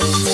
Vegas.